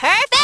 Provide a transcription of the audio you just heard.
Perfect!